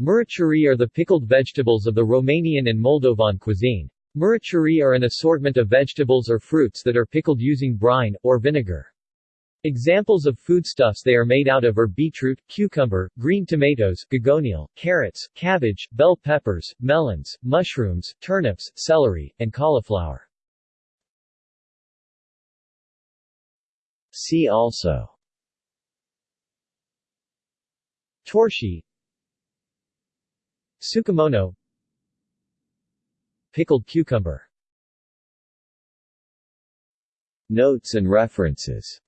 Murături are the pickled vegetables of the Romanian and Moldovan cuisine. Murături are an assortment of vegetables or fruits that are pickled using brine, or vinegar. Examples of foodstuffs they are made out of are beetroot, cucumber, green tomatoes, gogonele, carrots, cabbage, bell peppers, melons, mushrooms, turnips, celery, and cauliflower. See also Torshi Tsukemono Pickled cucumber. Notes and references